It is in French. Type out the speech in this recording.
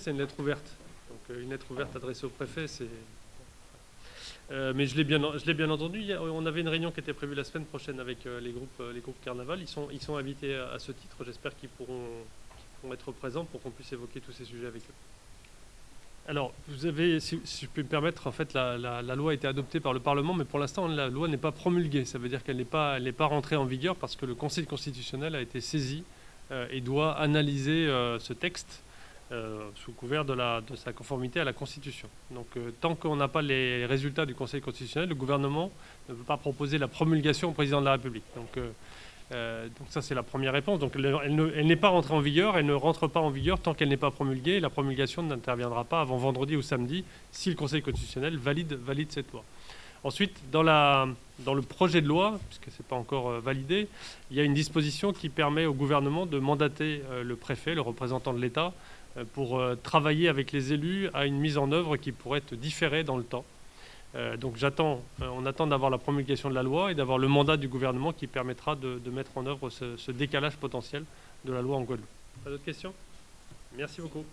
C'est une lettre ouverte. Donc euh, une lettre ouverte adressée au préfet, c'est... Euh, mais je l'ai bien, entendu. On avait une réunion qui était prévue la semaine prochaine avec euh, les groupes, les groupes Carnaval. Ils sont, invités à, ce titre. J'espère qu'ils pourront, être présents pour qu'on puisse évoquer tous ces sujets avec eux. Alors, vous avez, si, je peux me permettre, en fait, la, loi a été adoptée par le Parlement, mais pour l'instant, la loi n'est pas promulguée. Ça veut dire qu'elle n'est pas, pas rentrée en vigueur parce que le Conseil constitutionnel a été saisi et doit analyser ce texte euh, sous couvert de, sa conformité à la Constitution. Donc euh, tant qu'on n'a pas les résultats du Conseil constitutionnel, le gouvernement ne peut pas proposer la promulgation au président de la République. Donc, euh, donc ça c'est la première réponse. Donc elle, n'est pas rentrée en vigueur, elle ne rentre pas en vigueur tant qu'elle n'est pas promulguée. la promulgation n'interviendra pas avant vendredi ou samedi si le Conseil constitutionnel valide, valide cette loi. Ensuite, dans, le projet de loi, puisque ce n'est pas encore validé, il y a une disposition qui permet au gouvernement de mandater le préfet, le représentant de l'État, euh, pour euh, travailler avec les élus à une mise en œuvre qui pourrait être différée dans le temps. Euh, donc j'attends, on attend d'avoir la promulgation de la loi et d'avoir le mandat du gouvernement qui permettra de, mettre en œuvre ce, ce, décalage potentiel de la loi en Guadeloupe. Pas d'autres questions? Merci beaucoup.